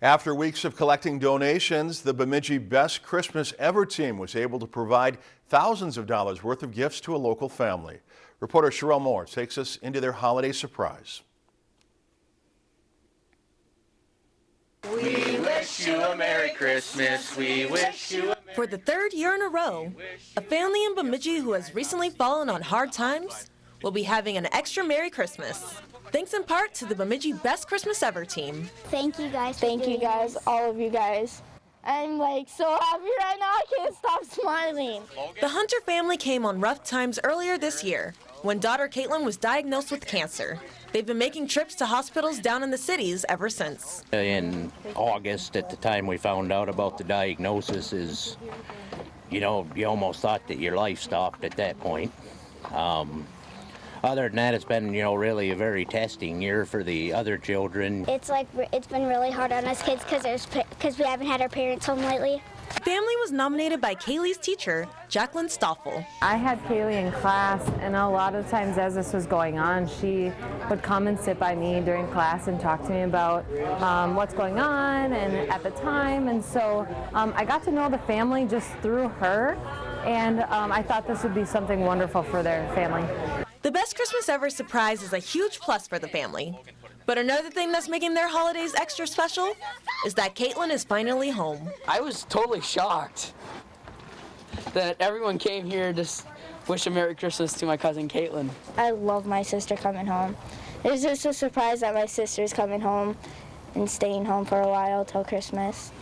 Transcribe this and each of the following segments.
After weeks of collecting donations, the Bemidji Best Christmas Ever team was able to provide thousands of dollars worth of gifts to a local family. Reporter Sherelle Moore takes us into their holiday surprise. We wish you a Merry Christmas. We wish you a For the third year in a row, a family in Bemidji who has recently fallen on hard times will be having an extra Merry Christmas. Thanks in part to the Bemidji Best Christmas Ever team. Thank you guys. Thank you guys, all of you guys. I'm like so happy right now. I can't stop smiling. The Hunter family came on rough times earlier this year when daughter Caitlin was diagnosed with cancer. They've been making trips to hospitals down in the cities ever since. In August, at the time we found out about the diagnosis, is you know you almost thought that your life stopped at that point. Um, other than that, it's been, you know, really a very testing year for the other children. It's like it's been really hard on us kids because there's because we haven't had our parents home lately. Family was nominated by Kaylee's teacher, Jacqueline Stoffel. I had Kaylee in class, and a lot of times as this was going on, she would come and sit by me during class and talk to me about um, what's going on and at the time. And so um, I got to know the family just through her, and um, I thought this would be something wonderful for their family. The best Christmas ever surprise is a huge plus for the family. But another thing that's making their holidays extra special is that Caitlin is finally home. I was totally shocked that everyone came here to wish a Merry Christmas to my cousin Caitlin. I love my sister coming home. It was just a surprise that my sister's coming home and staying home for a while till Christmas.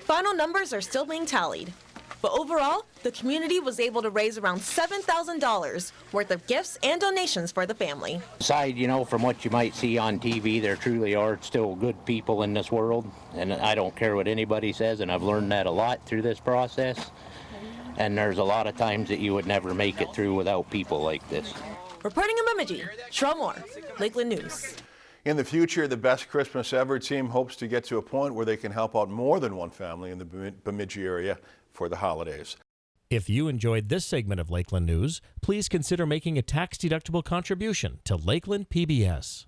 Final numbers are still being tallied, but overall, the community was able to raise around $7,000 worth of gifts and donations for the family. Aside, you know, from what you might see on TV, there truly are still good people in this world. And I don't care what anybody says, and I've learned that a lot through this process. And there's a lot of times that you would never make it through without people like this. Reporting in Bemidji, Sherelle Moore, Lakeland News. In the future, the Best Christmas Ever team hopes to get to a point where they can help out more than one family in the Bemidji area for the holidays. If you enjoyed this segment of Lakeland News, please consider making a tax-deductible contribution to Lakeland PBS.